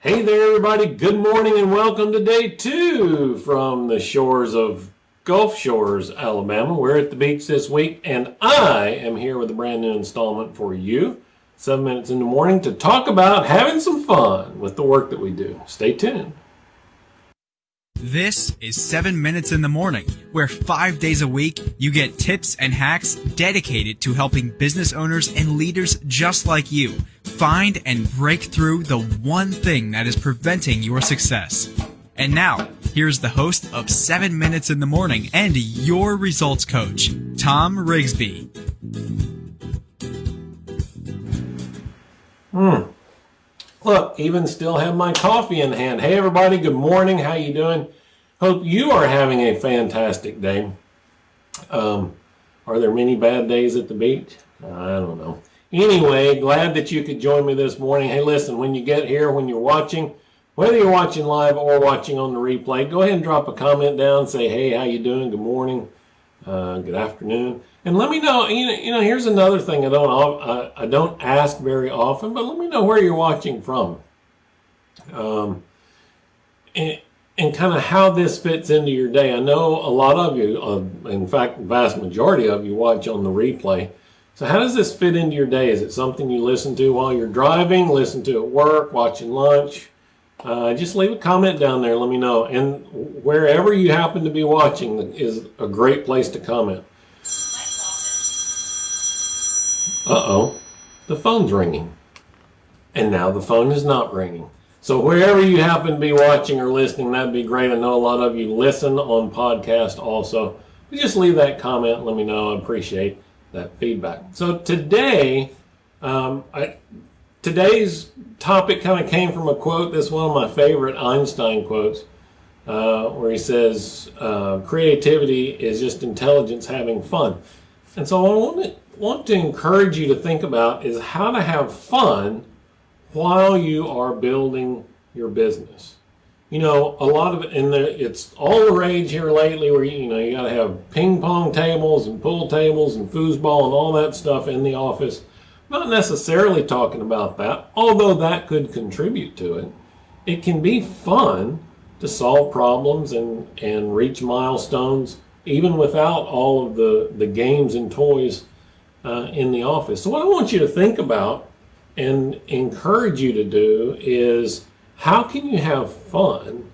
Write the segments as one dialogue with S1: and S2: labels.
S1: Hey there, everybody. Good morning and welcome to day two from the shores of Gulf Shores, Alabama. We're at the beach this week, and I am here with a brand new installment for you, seven minutes in the morning, to talk about having some fun with the work that we do. Stay tuned.
S2: This is 7 Minutes in the Morning, where five days a week you get tips and hacks dedicated to helping business owners and leaders just like you find and break through the one thing that is preventing your success. And now, here's the host of 7 Minutes in the Morning and your results coach, Tom Rigsby.
S1: Hmm. Look, even still have my coffee in hand. Hey everybody, good morning. How you doing? Hope you are having a fantastic day. Um, are there many bad days at the beach? I don't know. Anyway, glad that you could join me this morning. Hey, listen, when you get here, when you're watching, whether you're watching live or watching on the replay, go ahead and drop a comment down. Say, hey, how you doing? Good morning. Uh, good afternoon. And let me know, you know, you know, here's another thing I don't, I, I don't ask very often, but let me know where you're watching from. Um, and, and kind of how this fits into your day. I know a lot of you, uh, in fact, the vast majority of you watch on the replay. So how does this fit into your day? Is it something you listen to while you're driving, listen to at work, watching lunch? Uh, just leave a comment down there. Let me know. And wherever you happen to be watching is a great place to comment. Uh-oh, the phone's ringing. And now the phone is not ringing. So wherever you happen to be watching or listening, that'd be great. I know a lot of you listen on podcast also. But just leave that comment. Let me know. I appreciate that feedback. So today, um, I, today's topic kind of came from a quote. This one of my favorite Einstein quotes, uh, where he says, uh, "Creativity is just intelligence having fun." And so, what I want to, want to encourage you to think about is how to have fun while you are building your business. You know, a lot of it, and it's all the rage here lately where, you know, you got to have ping pong tables and pool tables and foosball and all that stuff in the office. Not necessarily talking about that, although that could contribute to it. It can be fun to solve problems and, and reach milestones even without all of the, the games and toys uh, in the office. So what I want you to think about and encourage you to do is how can you have fun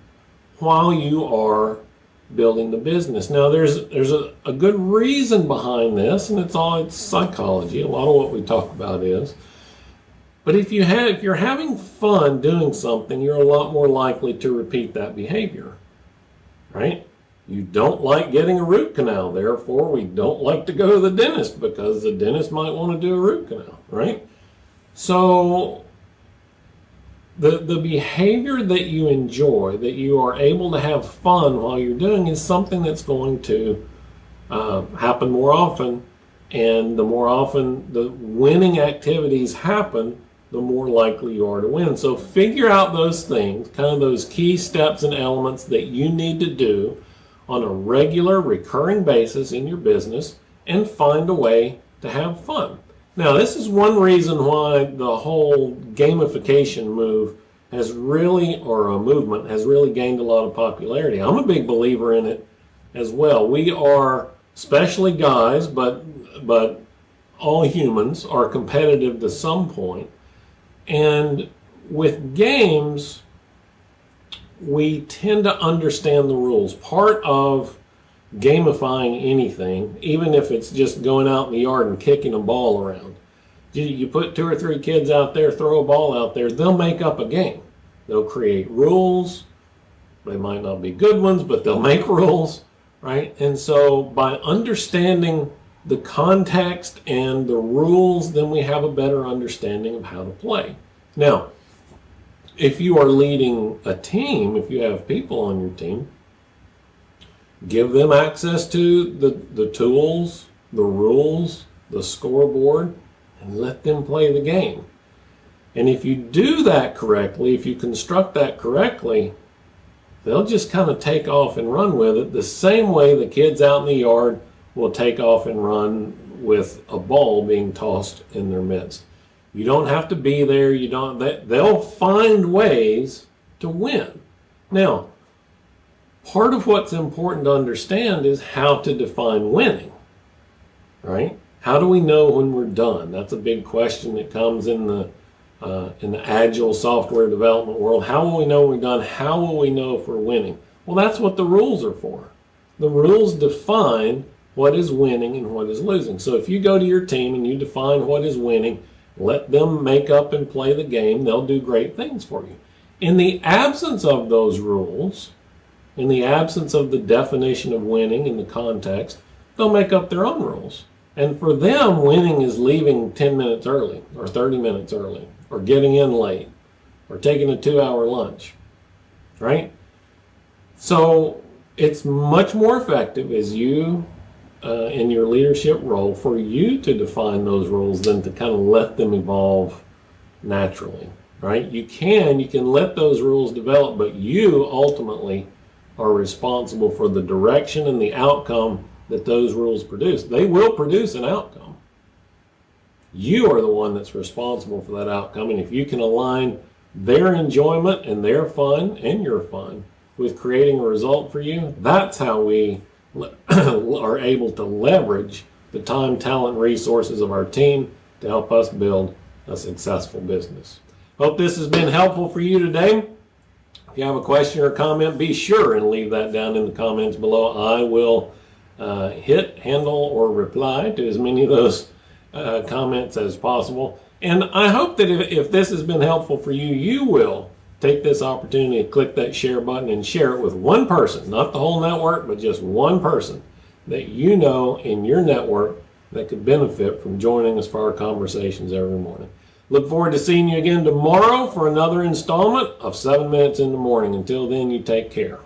S1: while you are building the business? Now there's there's a, a good reason behind this and it's all it's psychology. A lot of what we talk about is. But if you have if you're having fun doing something, you're a lot more likely to repeat that behavior. Right? You don't like getting a root canal, therefore we don't like to go to the dentist because the dentist might want to do a root canal, right? So the, the behavior that you enjoy, that you are able to have fun while you're doing is something that's going to uh, happen more often. And the more often the winning activities happen, the more likely you are to win. So figure out those things, kind of those key steps and elements that you need to do on a regular recurring basis in your business and find a way to have fun. Now, this is one reason why the whole gamification move has really, or a movement, has really gained a lot of popularity. I'm a big believer in it as well. We are, especially guys, but, but all humans are competitive to some point. And with games, we tend to understand the rules. Part of gamifying anything, even if it's just going out in the yard and kicking a ball around. You, put two or three kids out there, throw a ball out there, they'll make up a game. They'll create rules. They might not be good ones, but they'll make rules, right? And so by understanding the context and the rules, then we have a better understanding of how to play. Now, if you are leading a team, if you have people on your team, give them access to the, the tools, the rules, the scoreboard, and let them play the game. And if you do that correctly, if you construct that correctly, they'll just kind of take off and run with it the same way the kids out in the yard will take off and run with a ball being tossed in their midst. You don't have to be there. You don't. They, they'll find ways to win. Now, part of what's important to understand is how to define winning. Right? How do we know when we're done? That's a big question that comes in the uh, in the agile software development world. How will we know we're done? How will we know if we're winning? Well, that's what the rules are for. The rules define what is winning and what is losing. So if you go to your team and you define what is winning, let them make up and play the game, they'll do great things for you. In the absence of those rules, in the absence of the definition of winning in the context, they'll make up their own rules. And for them, winning is leaving 10 minutes early or 30 minutes early or getting in late or taking a two hour lunch, right? So it's much more effective as you, uh, in your leadership role, for you to define those rules than to kind of let them evolve naturally, right? You can, you can let those rules develop, but you ultimately are responsible for the direction and the outcome that those rules produce. They will produce an outcome. You are the one that's responsible for that outcome, and if you can align their enjoyment and their fun and your fun with creating a result for you, that's how we are able to leverage the time, talent, resources of our team to help us build a successful business. Hope this has been helpful for you today. If you have a question or comment, be sure and leave that down in the comments below. I will uh, hit, handle, or reply to as many of those uh, comments as possible. And I hope that if, if this has been helpful for you, you will take this opportunity to click that share button and share it with one person, not the whole network, but just one person that you know in your network that could benefit from joining us for our conversations every morning. Look forward to seeing you again tomorrow for another installment of 7 Minutes in the Morning. Until then, you take care.